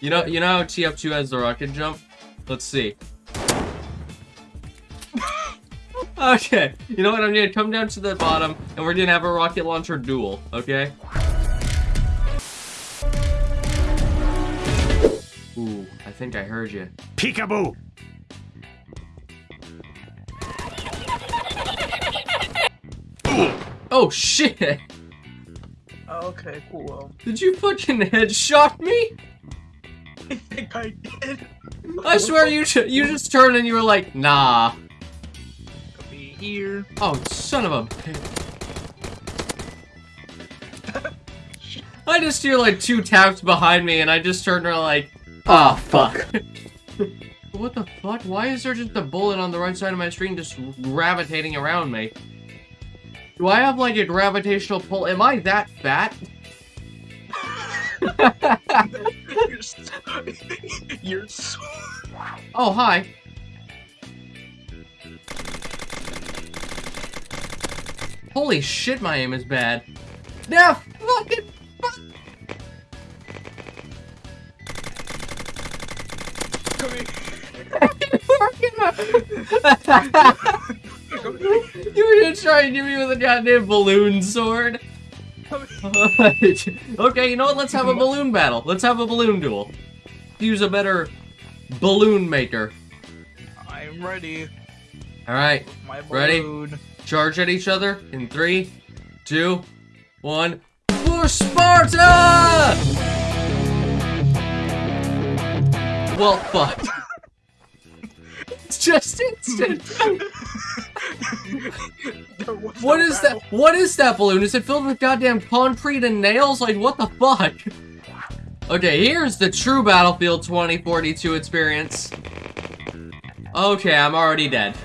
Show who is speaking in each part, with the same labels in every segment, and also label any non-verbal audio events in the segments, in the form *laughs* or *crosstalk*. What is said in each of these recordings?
Speaker 1: You know, you know how TF2 has the rocket jump? Let's see. *laughs* okay, you know what? I'm gonna come down to the bottom, and we're gonna have a rocket launcher duel, okay? Ooh, I think I heard you.
Speaker 2: Peekaboo!
Speaker 1: Oh shit!
Speaker 3: Okay, cool.
Speaker 1: Did you fucking headshot me?
Speaker 3: I think I did.
Speaker 1: I swear you you just turned and you were like, nah.
Speaker 3: Could be here.
Speaker 1: Oh, son of a bitch. I just hear like two taps behind me and I just turned around like, ah, oh fuck. *laughs* what the fuck? Why is there just a bullet on the right side of my screen just gravitating around me? Do I have like a gravitational pull? Am I that fat? *laughs* *laughs*
Speaker 3: You're so, you're so
Speaker 1: Oh, hi. Holy shit, my aim is bad. Now, fucking fuck.
Speaker 3: Come here. *laughs*
Speaker 1: you were gonna try and give me with a goddamn balloon sword. *laughs* Okay, you know what? Let's have a balloon battle. Let's have a balloon duel. Use a better balloon maker.
Speaker 3: I'm ready.
Speaker 1: All right, Ready? charge at each other in three, two, one. For Sparta! Well, fuck. it's *laughs* *laughs* just instant. What
Speaker 3: no
Speaker 1: is that? What is that balloon? Is it filled with goddamn concrete and nails? Like, what the fuck? Okay, here's the true Battlefield 2042 experience. Okay, I'm already dead.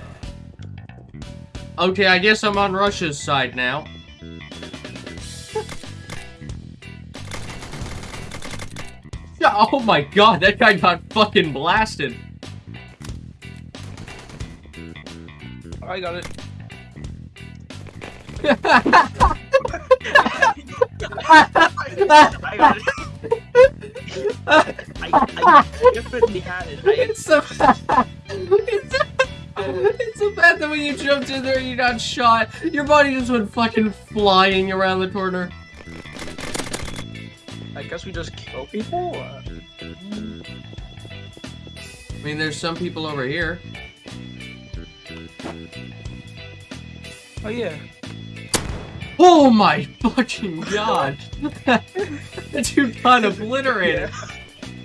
Speaker 1: Okay, I guess I'm on Russia's side now. *laughs* Oh my god, that guy got fucking blasted.
Speaker 3: I got it. I got it. I, I definitely had it. I,
Speaker 1: It's so bad. It's, it's so bad that when you jumped in there, you got shot. Your body just went fucking flying around the corner.
Speaker 3: I guess we just kill people.
Speaker 1: I mean, there's some people over here.
Speaker 3: Oh yeah.
Speaker 1: Oh my fucking god! *laughs* that dude got obliterated.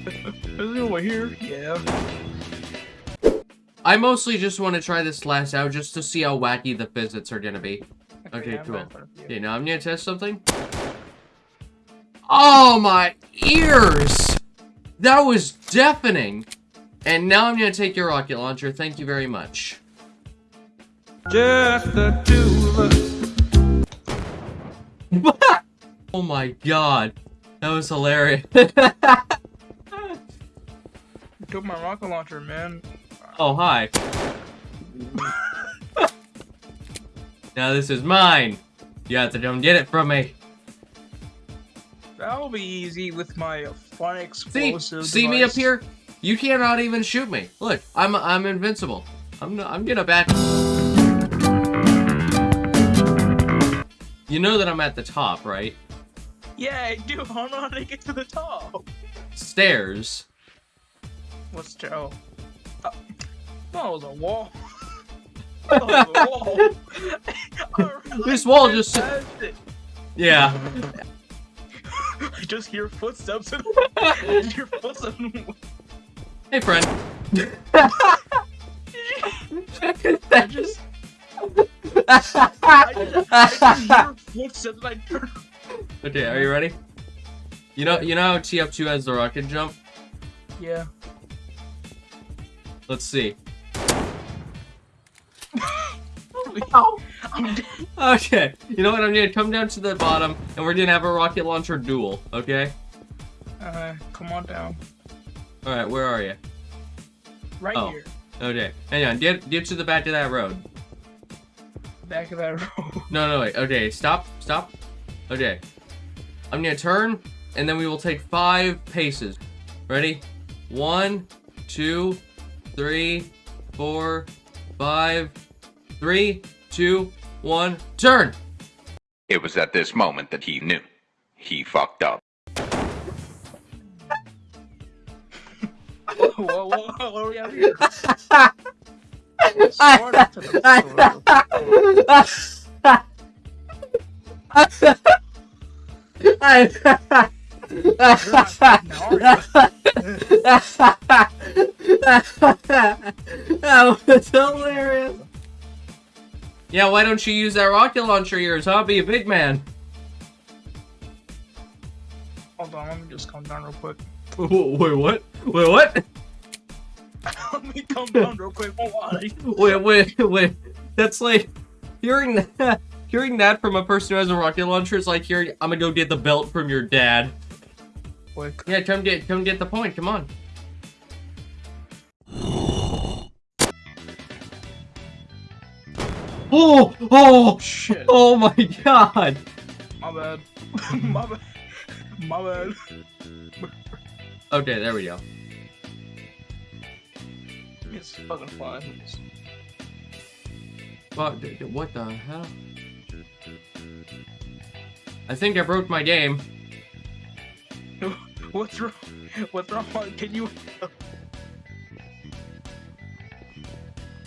Speaker 3: Is it over here? Yeah.
Speaker 1: I mostly just want to try this last out just to see how wacky the physics are gonna be. Okay,
Speaker 3: I'm
Speaker 1: cool.
Speaker 3: right in front of you.
Speaker 1: Okay, now I'm gonna test something. Oh my ears! That was deafening! And now I'm gonna take your rocket launcher. Thank you very much.
Speaker 3: Just the two of us. *laughs*
Speaker 1: oh my god. That was hilarious. *laughs*
Speaker 3: Took my rocket launcher, man.
Speaker 1: oh, hi. now this is mine. You have to come get it from me.
Speaker 3: That'll be easy with my fun
Speaker 1: See,
Speaker 3: explosive.
Speaker 1: see me up here? You cannot even shoot me. Look, I'm I'm invincible. I'm no- I'm gonna back. You know that I'm at the top, right?
Speaker 3: Yeah, I do. *laughs* I don't know how to get to the top.
Speaker 1: Stairs.
Speaker 3: What's the oh? Uh, it was a wall. That was a wall. *laughs* *laughs* I
Speaker 1: This wall just-
Speaker 3: it.
Speaker 1: Yeah.
Speaker 3: I just hear footsteps and I hear footsteps. and-
Speaker 1: Hey, friend.
Speaker 3: I just, I just, I just hear footsteps and turn.
Speaker 1: okay, are you ready? You know, you know how TF2 has the rocket jump?
Speaker 3: Yeah.
Speaker 1: Let's see.
Speaker 3: I'm *laughs* dead.
Speaker 1: Okay, you know what? I'm gonna come down to the bottom, and we're gonna have a rocket launcher duel. Okay.
Speaker 3: Uh, come on down.
Speaker 1: All right, where are you?
Speaker 3: Right
Speaker 1: Oh.
Speaker 3: here.
Speaker 1: Okay, hang on. Get get to the back of that road.
Speaker 3: Back of that road. *laughs*
Speaker 1: No, no, wait. Okay, stop, stop. Okay. I'm gonna turn, and then we will take five paces. Ready? One, two, three, four, five, three, two, one, turn!
Speaker 2: It was at this moment that he knew. He fucked up. *laughs*
Speaker 3: Whoa, whoa, whoa, what are we out here? *laughs*
Speaker 1: that was hilarious. Yeah, why don't you use that rocket launcher of yours, huh? Be a big man.
Speaker 3: Hold on, let me just calm down real quick. *laughs*
Speaker 1: Wait, what? Wait, what?
Speaker 3: Let me calm down real quick.
Speaker 1: Wait, wait, wait. That's like hearing that. *laughs* Hearing that from a person who has a rocket launcher is like hearing, "I'm gonna go get the belt from your dad."
Speaker 3: Quick.
Speaker 1: Yeah, come get, come get the point. Come on. *gasps* Oh, oh,
Speaker 3: Shit.
Speaker 1: oh my God!
Speaker 3: My bad. *laughs* My bad. My bad.
Speaker 1: Okay, there we go.
Speaker 3: It's fucking fine.
Speaker 1: What, d- d- what the hell? I think I broke my game. *laughs*
Speaker 3: What's wrong? What's wrong? Can you?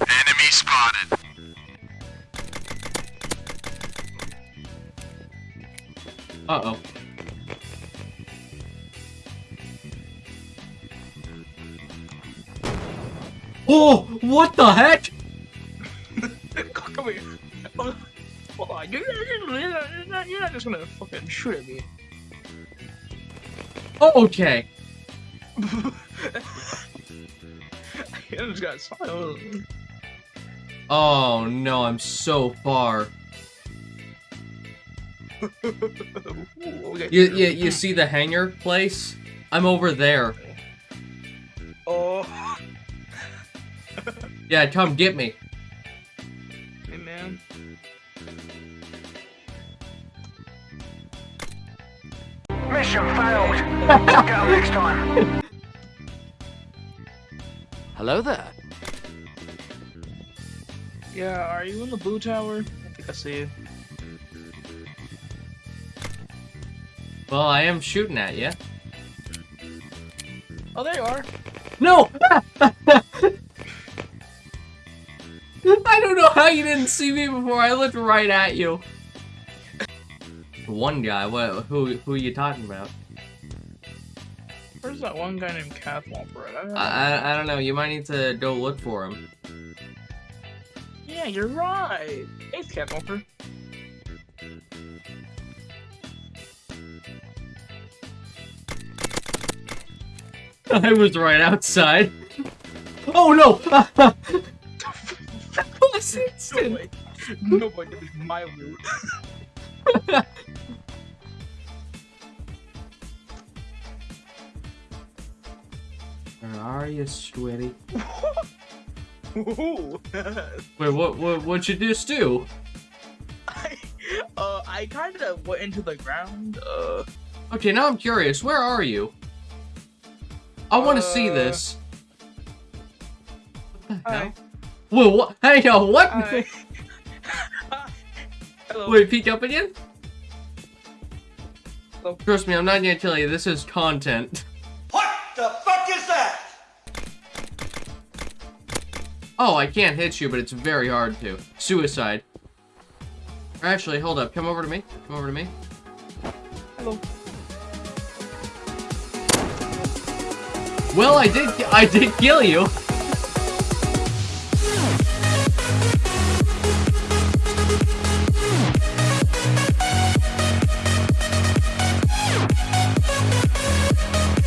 Speaker 2: Enemy spotted.
Speaker 1: Uh-oh. Oh, Oh, what the heck?
Speaker 3: Come here. Oh. You're, not, you're, not, just gonna fucking shoot at me.
Speaker 1: Oh, okay. Oh no, I'm so far.
Speaker 3: okay.
Speaker 1: You, you, you see the hangar place? I'm over there.
Speaker 3: Oh,
Speaker 1: Yeah, come get me.
Speaker 3: hey man.
Speaker 4: Mission failed. Look out next time.
Speaker 5: Hello there.
Speaker 3: Yeah, are you in the blue tower? I think I see you.
Speaker 1: Well, I am shooting at you.
Speaker 3: Oh, there you are.
Speaker 1: No! *laughs* I don't know how you didn't see me before. I looked right at you. One guy. What? Who? Who are you talking about?
Speaker 3: Where's that one guy named Kath Womper? I don't know.
Speaker 1: I, I I don't know. You might need to go look for him.
Speaker 3: yeah, you're right. Hey, Kath *laughs*
Speaker 1: I was right outside. *laughs* Oh no! *laughs* Last
Speaker 3: No
Speaker 1: instant.
Speaker 3: way. No way. That was my loot.
Speaker 1: Where *laughs* are you, Squiddy?
Speaker 3: Ooh.
Speaker 1: Wait, what? What? What'd you just do?
Speaker 3: I, *laughs* uh, I kind of went into the ground. Uh,
Speaker 1: Okay, now I'm curious. Where are you? I want to see
Speaker 3: Uh,
Speaker 1: this. What the hell?
Speaker 3: Hi.
Speaker 1: Whoa, what? Hey, yo, what?
Speaker 3: Hi. *laughs* Hello.
Speaker 1: Wait, peek up again?
Speaker 3: Hello.
Speaker 1: Trust me, I'm not gonna tell you. This is content.
Speaker 4: What the fuck is that?
Speaker 1: Oh, I can't hit you, but it's very hard to. Suicide. Actually, hold up. Come over to me. Come over to me.
Speaker 3: Hello.
Speaker 1: Well, I did. I did kill you.